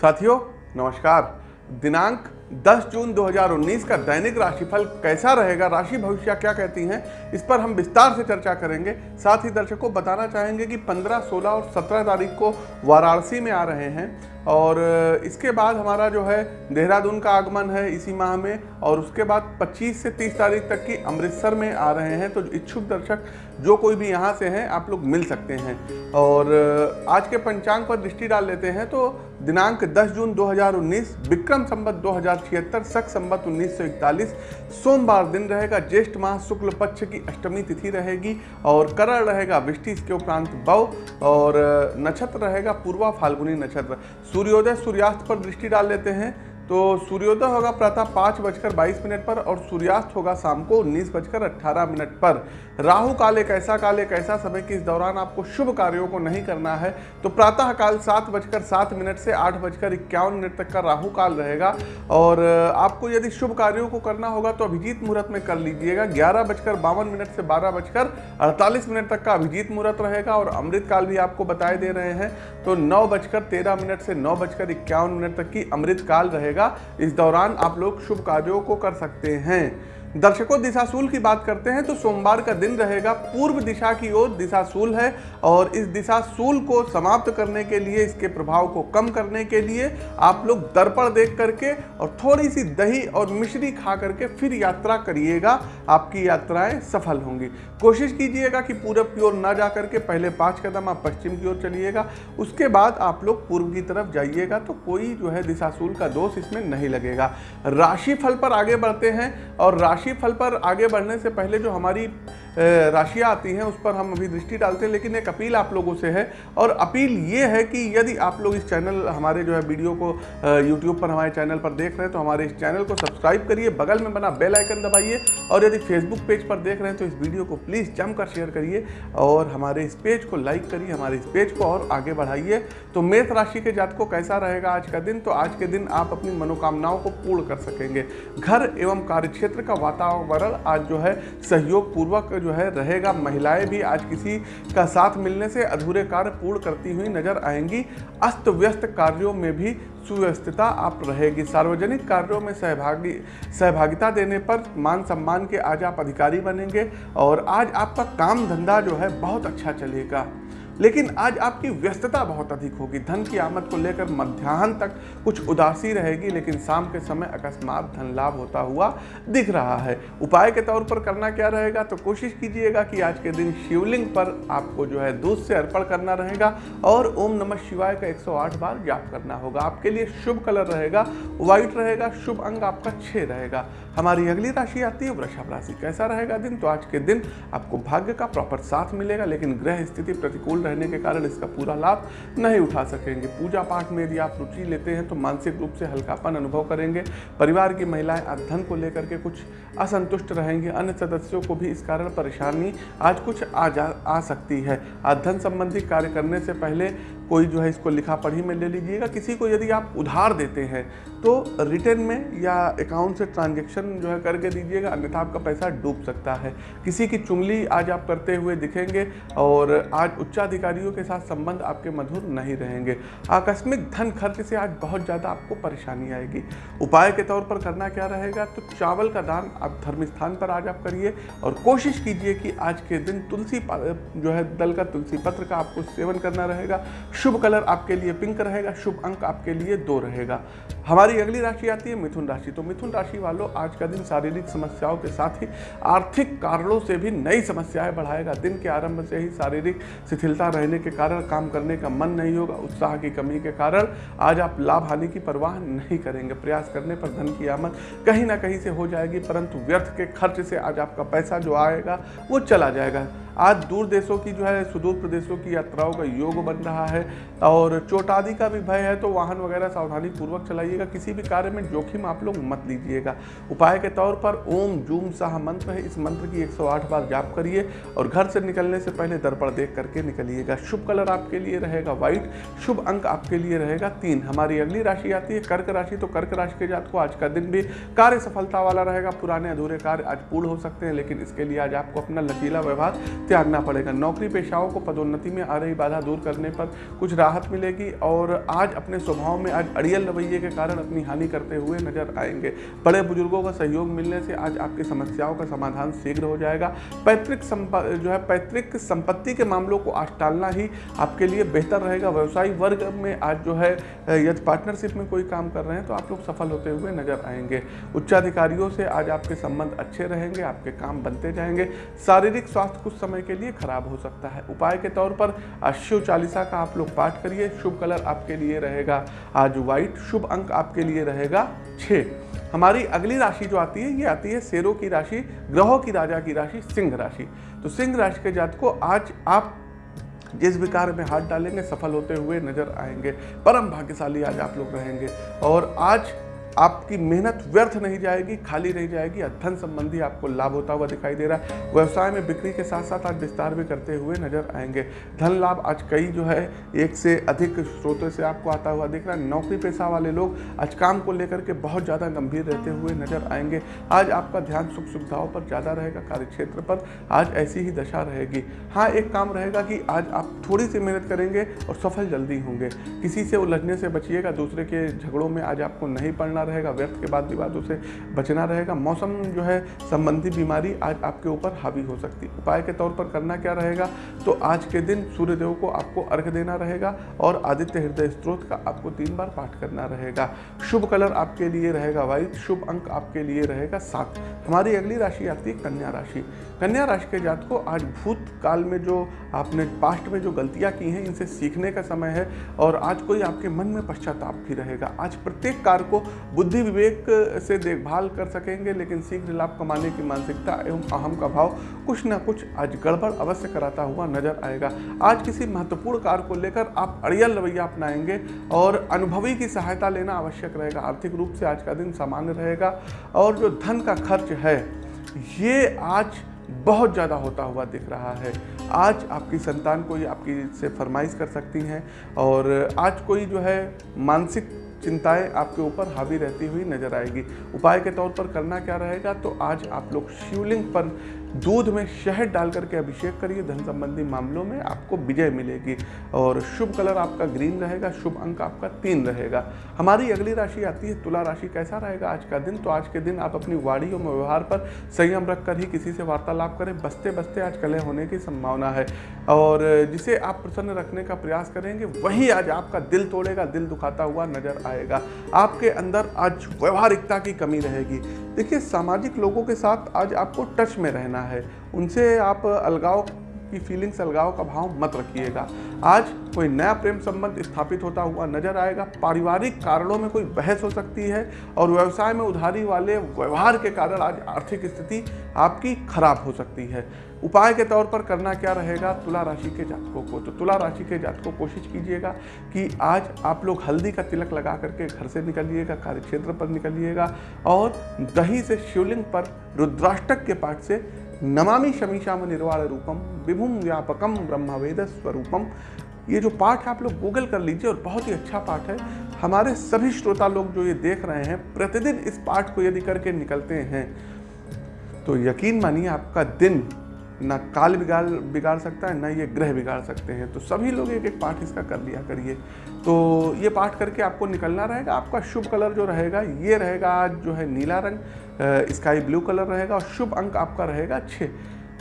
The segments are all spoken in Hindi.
साथियों नमस्कार। दिनांक 10 जून 2019 का दैनिक राशिफल कैसा रहेगा? राशि भविष्य क्या कहती हैं? इस पर हम विस्तार से चर्चा करेंगे। साथ ही दर्शकों बताना चाहेंगे कि 15, 16 और 17 तारीख को वाराणसी में आ रहे हैं और इसके बाद हमारा जो है देहरादून का आगमन है इसी माह में और उसके बाद 25 से 30 तारीख तक की अमृतसर में आ रहे हैं। तो इच्छुक दर्शक जो कोई भी यहाँ से हैं आप लोग मिल सकते हैं। और आज के पंचांग पर दृष्टि डाल लेते हैं तो दिनांक 10 जून 2019 विक्रम संबत छिहत्तर सख संबत 1941 सोमवार दिन रहेगा ज्येष्ठ माह शुक्ल पक्ष की अष्टमी तिथि रहेगी और करण रहेगा विष्टि इसके उपरांत बव और नक्षत्र रहेगा पूर्वा फाल्गुनी नक्षत्र। सूर्योदय सूर्यास्त पर दृष्टि डाल लेते हैं। तो सूर्योदय होगा प्रातः पाँच बजकर बाईस मिनट पर और सूर्यास्त होगा शाम को उन्नीस बजकर अट्ठारह मिनट पर। राहु काल एक ऐसा काल एक ऐसा समय कि इस दौरान आपको शुभ कार्यों को नहीं करना है? तो प्रातः काल सात बजकर सात मिनट से आठ बजकर इक्यावन मिनट तक का राहु काल रहेगा। और आपको यदि शुभ कार्यों को करना होगा तो अभिजीत मुहूर्त में कर लीजिएगा। ग्यारह बजकर बावन मिनट से बारह बजकर अड़तालीस मिनट तक का अभिजीत मुहूर्त रहेगा और अमृत काल भी आपको बताए दे रहे हैं। तो नौ बजकर तेरह मिनट से नौ बजकर इक्यावन मिनट तक की अमृत काल रहेगा। रहेगा इस दौरान आप लोग शुभ कार्यों को कर सकते हैं। दर्शकों दिशाशूल की बात करते हैं तो सोमवार का दिन रहेगा, पूर्व दिशा की ओर दिशाशूल है और इस दिशाशूल को समाप्त करने के लिए, इसके प्रभाव को कम करने के लिए आप लोग दर्पण देख करके और थोड़ी सी दही और मिश्री खा करके फिर यात्रा करिएगा। आपकी यात्राएँ सफल होंगी। कोशिश कीजिएगा कि पूरब की ओर ना जा करके पहले पाँच कदम आप पश्चिम की ओर चलिएगा, उसके बाद आप लोग पूर्व की तरफ़ जाइएगा तो कोई जो है दिशाशूल का दोष इसमें नहीं लगेगा। राशि फल पर आगे बढ़ते हैं और राशि राशि फल पर आगे बढ़ने से पहले जो हमारी राशियाँ आती हैं, उस पर हम अभी दृष्टि डालते हैं, लेकिन एक अपील आप लोगों से है। और अपील ये है कि यदि आप लोग इस चैनल, हमारे जो है वीडियो को यूट्यूब पर, हमारे चैनल पर देख रहे हैं तो हमारे इस चैनल को सब्सक्राइब करिए, बगल में बना बेल आइकन दबाइए, और यदि फेसबुक पेज पर देख रहे हैं तो इस वीडियो को प्लीज़ जमकर शेयर करिए, और हमारे इस पेज को लाइक करिए, हमारे इस पेज को और आगे बढ़ाइए। तो मेष राशि के जात को कैसा रहेगा आज का दिन? तो आज के दिन आप अपनी मनोकामनाओं को पूर्ण कर सकेंगे। घर एवं कार्यक्षेत्र का वातावरण आज जो है सहयोग पूर्वक जो है रहेगा। महिलाएँ भी आज किसी का साथ मिलने से अधूरे कार्य पूर्ण करती हुई नज़र आएँगी। अस्त व्यस्त कार्यों में भी सुव्यवस्थिता आप रहेगी। सार्वजनिक कार्यों में सहभागी, सहभागिता देने पर मान सम्मान के आज आप अधिकारी बनेंगे और आज आपका काम धंधा जो है बहुत अच्छा चलेगा। लेकिन आज आपकी व्यस्तता बहुत अधिक होगी। धन की आमद को लेकर मध्याह्न तक कुछ उदासी रहेगी, लेकिन शाम के समय अकस्मात धन लाभ होता हुआ दिख रहा है। उपाय के तौर पर करना क्या रहेगा? तो कोशिश कीजिएगा कि आज के दिन शिवलिंग पर आपको जो है दूध से अर्पण करना रहेगा और ओम नमः शिवाय का 108 बार जाप करना होगा। आपके लिए शुभ कलर रहेगा, व्हाइट रहेगा, शुभ अंग आपका छह रहेगा। हमारी अगली राशि आती है, वृषभ राशि। कैसा रहेगा दिन? तो आज के दिन आपको भाग्य का प्रॉपर साथ मिलेगा, लेकिन ग्रह स्थिति प्रतिकूल रहने के कारण इसका पूरा लाभ नहीं उठा सकेंगे। पूजा पाठ में यदि आप रुचि लेते हैं तो मानसिक रूप से हल्कापन अनुभव करेंगे। परिवार की महिलाएँ अध्ययन को लेकर के कुछ असंतुष्ट रहेंगे। अन्य सदस्यों को भी इस कारण परेशानी आज कुछ आ जा, आ सकती है। अध्ययन संबंधी कार्य करने से पहले कोई जो है इसको लिखा पढ़ी में ले लीजिएगा। किसी को यदि आप उधार देते हैं तो रिटर्न में या अकाउंट से ट्रांजेक्शन जो है करके दीजिएगा, अन्यथा आपका पैसा डूब सकता है। किसी की चुंगली आज आप करते हुए दिखेंगे और आज उच्चाधिकारियों के साथ संबंध आपके मधुर नहीं रहेंगे। आकस्मिक धन खर्च से आज बहुत ज़्यादा आपको परेशानी आएगी। उपाय के तौर पर करना क्या रहेगा तो चावल का दान आप धर्म स्थान पर आज आप करिए और कोशिश कीजिए कि आज के दिन तुलसी जो है दल का तुलसी पत्र का आपको सेवन करना रहेगा। शुभ कलर आपके लिए पिंक रहेगा, शुभ अंक आपके लिए दो रहेगा। हमारी अगली राशि आती है मिथुन राशि। तो मिथुन राशि वालों, आज का दिन शारीरिक समस्याओं के साथ ही आर्थिक कारणों से भी नई समस्याएँ बढ़ाएगा। दिन के आरंभ से ही शारीरिक शिथिलता रहने के कारण काम करने का मन नहीं होगा, उत्साह की कमी के कारण आज आप लाभ हानि की परवाह नहीं करेंगे। प्रयास करने पर धन की आमद कहीं ना कहीं से हो जाएगी, परंतु व्यर्थ के खर्च से आज आपका पैसा जो आएगा, वो चला जाएगा। आज दूर देशों की जो है, सुदूर प्रदेशों की यात्राओं का योग बन रहा है और चोट आदि का भी भय है तो वाहन वगैरह सावधानी पूर्वक चलाइएगा। किसी भी कार्य में जोखिम आप लोग मत लीजिएगा। उपाय के तौर पर ओम जूम साह मंत्र है। इस मंत्र की 108 बार जाप करिए और घर से निकलने से पहले दर्पण देख करके निकलिएगा। शुभ कलर आपके लिए रहेगा व्हाइट, शुभ अंक आपके लिए रहेगा तीन। हमारी अगली राशि आती है कर्क राशि तो कर्क राशि के जात को आज का दिन भी कार्य सफलता वाला रहेगा। पुराने अधूरे कार्य आज पूर्ण हो सकते हैं, लेकिन इसके लिए आज आपको अपना लचीला व्यवहार त्यागना पड़ेगा। नौकरी पेशाओं को पदोन्नति में आ रही बाधा दूर करने पर कुछ राहत मिलेगी और आज अपने स्वभाव में आज अड़ियल रवैये के कारण अपनी हानि करते हुए नज़र आएँगे। बड़े बुज़ुर्गों का सहयोग मिलने से आज आपकी समस्याओं का समाधान शीघ्र हो जाएगा। पैतृक जो है, पैतृक संपत्ति के मामलों को आज टालना ही आपके लिए बेहतर रहेगा। व्यवसायी वर्ग में आज जो है, यदि पार्टनरशिप में कोई काम कर रहे हैं तो आप लोग सफल होते हुए नज़र आएँगे। उच्चाधिकारियों से आज आपके संबंध अच्छे रहेंगे, आपके काम बनते जाएँगे। शारीरिक स्वास्थ्य कुछ समय के लिए खराब हो सकता है। उपाय के तौर पर शिव चालीसा का आप लोग पाठ करिए, शुभ कलर आपके लिए रहेगा। आज व्हाइट शुभ अंक आपके लिए रहेगा छः हमारी अगली राशि जो आती है, ये आती है शेरों की राशि, ग्रहों की राजा की राशि, सिंह राशि। तो सिंह राशि के जात को आज आप जिस भी कार्य में हाथ डालेंगे, सफल होते हुए नज़र आएँगे। परम भाग्यशाली आज आप लोग रहेंगे। और आज आपकी मेहनत व्यर्थ नहीं जाएगी, खाली नहीं जाएगी धन संबंधी आपको लाभ होता हुआ दिखाई दे रहा है। व्यवसाय में बिक्री के साथ साथ आज विस्तार भी करते हुए नज़र आएँगे। धन लाभ आज कई जो है, एक से अधिक स्रोतों से आपको आता हुआ दिख रहा है। नौकरी पेशा वाले लोग आज काम को लेकर के बहुत ज़्यादा गंभीर रहते हुए नज़र आएँगे। आज आपका ध्यान सुख सुविधाओं पर ज़्यादा रहेगा कार्य क्षेत्र पर आज ऐसी ही दशा रहेगी। हाँ एक काम रहेगा कि आज आप थोड़ी सी मेहनत करेंगे और सफल जल्दी होंगे। किसी से उलझने से बचिएगा, दूसरे के झगड़ों में आज आपको नहीं पड़ना। रहेगा, व्यर्थ के बाद विवादों से बचना रहेगा। मौसम जो है, संबंधी बीमारी आज आपके ऊपर हावी हो सकती है। उपाय के तौर पर करना क्या रहेगा? तो आज के दिन सूर्यदेव को आपको अर्घ देना रहेगा और आदित्य हृदय स्त्रोत का आपको तीन बार पाठ करना रहेगा। शुभ कलर आपके लिए रहेगा व्हाइट, शुभ अंक आपके लिए रहेगा सात। हमारी अगली राशि आती है कन्या राशि। कन्या राशि के जात को आज भूत काल में जो आपने पास्ट में जो गलतियाँ की हैं, इनसे सीखने का समय है और आज कोई आपके मन में पश्चाताप भी रहेगा। आज प्रत्येक कार्य को बुद्धि विवेक से देखभाल कर सकेंगे, लेकिन शीघ्र लाभ कमाने की मानसिकता एवं अहम का भाव कुछ ना कुछ आज गड़बड़ अवश्य कराता हुआ नज़र आएगा। आज किसी महत्वपूर्ण कार्य को लेकर आप अड़ियल रवैया अपनाएँगे और अनुभवी की सहायता लेना आवश्यक रहेगा। आर्थिक रूप से आज का दिन सामान्य रहेगा और जो धन का खर्च है, ये आज बहुत ज़्यादा होता हुआ दिख रहा है। आज आपकी संतान कोई आपकी से फरमाइश कर सकती हैं और आज कोई जो है मानसिक चिंताएँ आपके ऊपर हावी रहती हुई नज़र आएगी। उपाय के तौर पर करना क्या रहेगा? तो आज आप लोग शिवलिंग पर दूध में शहद डाल करके अभिषेक करिए। धन संबंधी मामलों में आपको विजय मिलेगी। और शुभ कलर आपका ग्रीन रहेगा, शुभ अंक आपका तीन रहेगा। हमारी अगली राशि आती है तुला राशि। कैसा रहेगा आज का दिन? तो आज के दिन आप अपनी वाणी और व्यवहार पर संयम रख कर ही किसी से वार्तालाप करें। बसते बसते आज कलह होने की संभावना है। और जिसे आप प्रसन्न रखने का प्रयास करेंगे, वही आज आपका दिल तोड़ेगा, दिल दुखाता हुआ नज़र आएगा। आपके अंदर आज व्यवहारिकता की कमी रहेगी। देखिए, सामाजिक लोगों के साथ आज आपको टच में रहना है। उनसे आप अलगाव की फीलिंग्स अलगाव का भाव मत रखिएगा। आज कोई नया प्रेम संबंध स्थापित होता हुआ नज़र आएगा। पारिवारिक कारणों में कोई बहस हो सकती है और व्यवसाय में उधारी वाले व्यवहार के कारण आज आर्थिक स्थिति आपकी खराब हो सकती है। उपाय के तौर पर करना क्या रहेगा? तुला राशि के जातकों को तो तुला राशि के जातकों कोशिश कीजिएगा कि आज आप लोग हल्दी का तिलक लगा करके घर से निकलिएगा कार्य क्षेत्र पर निकलिएगा और दही से शिवलिंग पर रुद्राष्टक के पाठ से नमामि शमीशाम निर्वाण रूपम विभुम व्यापकम ब्रह्मवेद स्वरूपम। ये जो पाठ है आप लोग गूगल कर लीजिए और बहुत ही अच्छा पाठ है। हमारे सभी श्रोता लोग जो ये देख रहे हैं, प्रतिदिन इस पाठ को यदि करके निकलते हैं तो यकीन मानिए आपका दिन ना काल बिगाड़ बिगाड़ सकता है, ना ये ग्रह बिगाड़ सकते हैं। तो सभी लोग एक एक पाठ इसका कर लिया करिए। तो ये पाठ करके आपको निकलना रहेगा। आपका शुभ कलर जो रहेगा, ये रहेगा आज जो है नीला रंग स्काई ब्लू कलर रहेगा और शुभ अंक आपका रहेगा छः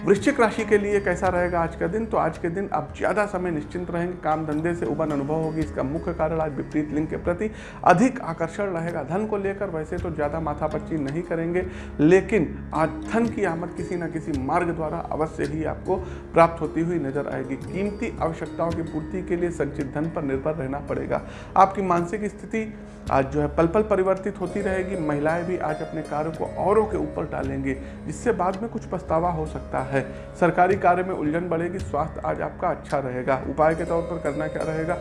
वृश्चिक राशि के लिए कैसा रहेगा आज का दिन? तो आज के दिन आप ज़्यादा समय निश्चिंत रहेंगे, काम धंधे से उबन अनुभव होगी, इसका मुख्य कारण आज विपरीत लिंग के प्रति अधिक आकर्षण रहेगा। धन को लेकर वैसे तो ज़्यादा माथापच्ची नहीं करेंगे, लेकिन आज धन की आमद किसी न किसी मार्ग द्वारा अवश्य ही आपको प्राप्त होती हुई नज़र आएगी। कीमती आवश्यकताओं की पूर्ति के लिए संचित धन पर निर्भर रहना पड़ेगा। आपकी मानसिक स्थिति आज जो है पल पल परिवर्तित होती रहेगी। महिलाएँ भी आज अपने कार्य को औरों के ऊपर डालेंगे जिससे बाद में कुछ पछतावा हो सकता है। सरकारी कार्य में उलझन बढ़ेगी, स्वास्थ्य आज आपका अच्छा रहेगा। उपाय के तौर पर करना क्या रहेगा?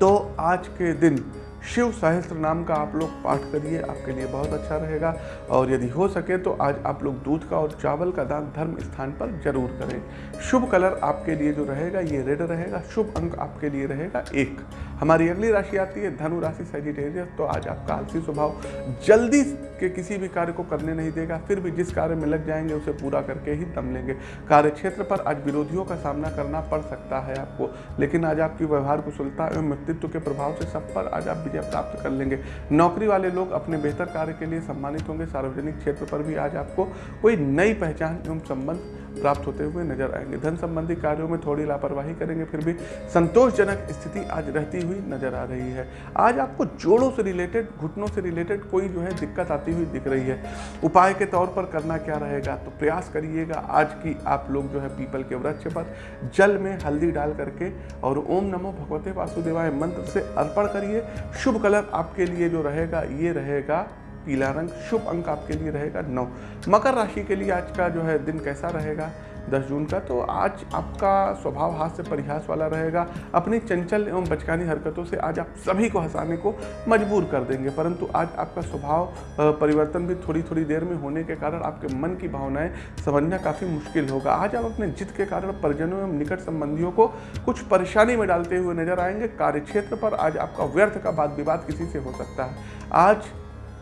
तो आज के दिन शिव सहस्त्र नाम का आप लोग पाठ करिए, आपके लिए बहुत अच्छा रहेगा। और यदि हो सके तो आज आप लोग दूध का और चावल का दान धर्म स्थान पर ज़रूर करें। शुभ कलर आपके लिए जो रहेगा, ये रेड रहेगा। शुभ अंक आपके लिए रहेगा एक। हमारी अगली राशि आती है, धनु राशि सेजिटेरियस तो आज आपका आलसी स्वभाव, जल्दी के किसी भी कार्य को करने नहीं देगा, फिर भी जिस कार्य में लग जाएँगे उसे पूरा करके ही दम लेंगे। कार्य क्षेत्र पर आज विरोधियों का सामना करना पड़ सकता है आपको, लेकिन आज आपकी व्यवहार कुशलता एवं व्यक्तित्व के प्रभाव से सब पर आज आप विजय प्राप्त कर लेंगे। नौकरी वाले लोग अपने बेहतर कार्य के लिए सम्मानित होंगे, सार्वजनिक क्षेत्र पर भी आज आपको कोई नई पहचान एवं संबंध प्राप्त होते हुए नज़र आएँगे। धन संबंधी कार्यों में थोड़ी लापरवाही करेंगे, फिर भी संतोषजनक स्थिति आज रहती हुई नज़र आ रही है। आज आपको जोड़ों से रिलेटेड घुटनों से रिलेटेड कोई जो है दिक्कत आती हुई दिख रही है। उपाय के तौर पर करना क्या रहेगा? तो प्रयास करिएगा, आज की आप लोग जो है पीपल के वृक्ष पर जल में हल्दी डाल करके और ओम नमो भगवते वासुदेवाय मंत्र से अर्पण करिए। शुभ कलर आपके लिए जो रहेगा, ये रहेगा पीला रंग, शुभ अंक आपके लिए रहेगा नौ। मकर राशि के लिए आज का जो है दिन कैसा रहेगा? 10 जून का तो आज आपका स्वभाव हाथ से परिहास वाला रहेगा। अपनी चंचल एवं बचकानी हरकतों से आज आप सभी को हंसाने को मजबूर कर देंगे, परंतु आज आपका स्वभाव परिवर्तन भी थोड़ी थोड़ी देर में होने के कारण आपके मन की भावनाएँ समझना काफ़ी मुश्किल होगा। आज आप अपने जिद के कारण परिजनों एवं निकट संबंधियों को कुछ परेशानी में डालते हुए नज़र आएँगे। कार्यक्षेत्र पर आज आपका व्यर्थ का वाद विवाद किसी से हो सकता है। आज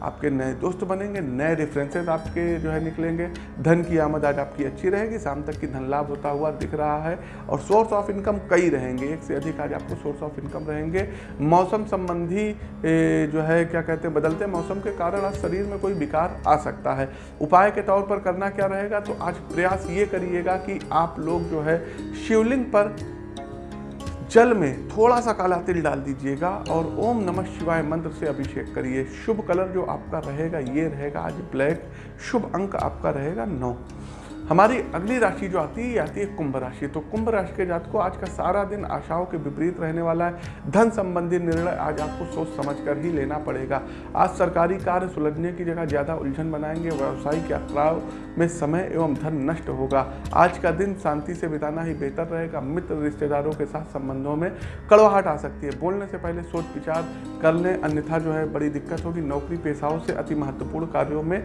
आपके नए दोस्त बनेंगे, नए रेफरेंसेस आपके जो है निकलेंगे। धन की आमद आज आपकी अच्छी रहेगी, शाम तक की धन लाभ होता हुआ दिख रहा है और सोर्स ऑफ़ इनकम कई रहेंगे, एक से अधिक आज आपको सोर्स ऑफ़ इनकम रहेंगे। मौसम संबंधी जो है, क्या कहते हैं, बदलते मौसम के कारण आज शरीर में कोई विकार आ सकता है। उपाय के तौर पर करना क्या रहेगा तो आज प्रयास ये करिएगा कि आप लोग जो है, शिवलिंग पर जल में थोड़ा सा काला तिल डाल दीजिएगा और ओम नमः शिवाय मंत्र से अभिषेक करिए। शुभ कलर जो आपका रहेगा, ये रहेगा आज ब्लैक। शुभ अंक आपका रहेगा नौ। हमारी अगली राशि जो आती है, ये आती है कुंभ राशि। तो कुंभ राशि के जात को आज का सारा दिन आशाओं के विपरीत रहने वाला है। धन संबंधी निर्णय आज आपको सोच समझ कर ही लेना पड़ेगा। आज सरकारी कार्य सुलझने की जगह ज़्यादा उलझन बनाएँगे। व्यावसायिक यात्राओं में समय एवं धन नष्ट होगा। आज का दिन शांति से बिताना ही बेहतर रहेगा। मित्र रिश्तेदारों के साथ संबंधों में कड़वाहट आ सकती है। बोलने से पहले सोच विचार कर लें। अन्यथा जो है बड़ी दिक्कत होगी। नौकरी पेशाओं से अति महत्वपूर्ण कार्यों में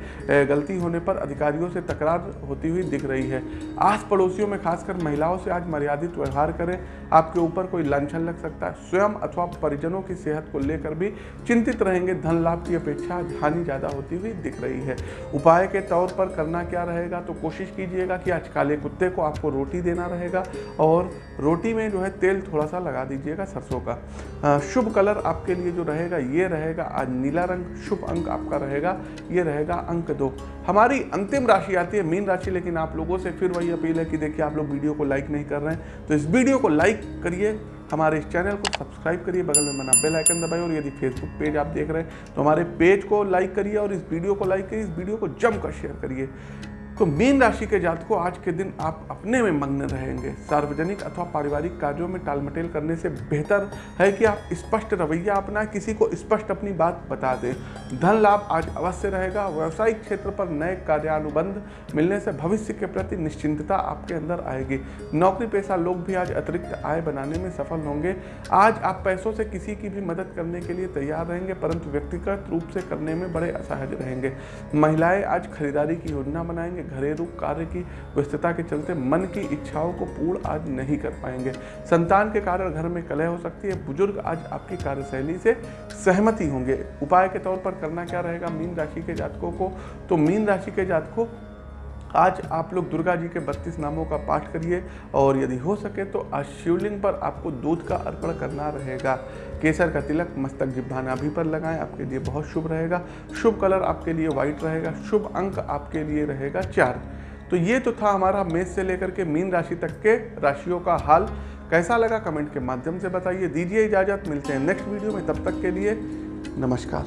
गलती होने पर अधिकारियों से तकरार होती हुई दिख रही है। आस पड़ोसियों में खासकर महिलाओं से आज मर्यादित व्यवहार करें। आपके ऊपर कोई लाछन लग सकता है। स्वयं अथवा परिजनों की सेहत को लेकर भी चिंतित रहेंगे। धन लाभ की अपेक्षा हानि ज़्यादा होती हुई दिख रही है। उपाय के तौर पर करना क्या रहेगा? तो कोशिश कीजिएगा कि आज काले कुत्ते को आपको रोटी देना रहेगा और रोटी में जो है तेल थोड़ा सा लगा दीजिएगा सरसों का। शुभ कलर आपके लिए जो रहेगा, ये रहेगा। आज नीला रंग शुभ अंक आपका रहेगा। ये रहेगा अंक दो। हमारी अंतिम राशि आती है मीन राशि, लेकिन आप लोगों से फिर वही अपील है कि देखिए, आप लोग वीडियो को लाइक नहीं कर रहे हैं तो इस वीडियो को लाइक करिए, हमारे इस चैनल को सब्सक्राइब करिए, बगल में मना बेल आइकन दबाइए, और यदि फेसबुक पेज आप देख रहे हैं तो हमारे पेज को लाइक करिए और इस वीडियो को लाइक करिए, इस वीडियो को जमकर शेयर करिए। तो मीन राशि के जातकों आज के दिन आप अपने में मग्न रहेंगे। सार्वजनिक अथवा पारिवारिक कार्यों में टालमटेल करने से बेहतर है कि आप स्पष्ट रवैया अपना किसी को स्पष्ट अपनी बात बता दें। धन लाभ आज अवश्य रहेगा। व्यवसायिक क्षेत्र पर नए कार्यानुबंध मिलने से भविष्य के प्रति निश्चिंतता आपके अंदर आएगी। नौकरी पेशा लोग भी आज अतिरिक्त आय बनाने में सफल होंगे। आज आप पैसों से किसी की भी मदद करने के लिए तैयार रहेंगे, परंतु व्यक्तिगत रूप से करने में बड़े असहज रहेंगे। महिलाएँ आज खरीदारी की योजना बनाएँगे घरेलू कार्य की व्यस्तता के चलते मन की इच्छाओं को पूर्ण आज नहीं कर पाएँगे। संतान के कारण घर में कलह हो सकती है। बुज़ुर्ग आज आपकी कार्यशैली से सहमति होंगे। उपाय के तौर पर करना क्या रहेगा? मीन राशि के जातकों को तो मीन राशि के जातकों आज आप लोग दुर्गा जी के बत्तीस नामों का पाठ करिए और यदि हो सके तो आज शिवलिंग पर आपको दूध का अर्पण करना रहेगा। केसर का तिलक, मस्तक जिब्भा नाभि पर लगाएँ, आपके लिए बहुत शुभ रहेगा। शुभ कलर आपके लिए व्हाइट रहेगा, शुभ अंक आपके लिए रहेगा चार। तो ये तो था हमारा मेष से लेकर के मीन राशि तक के राशियों का हाल। कैसा लगा कमेंट के माध्यम से बताइए। दीजिए इजाज़त, मिलते हैं नेक्स्ट वीडियो में। तब तक के लिए नमस्कार।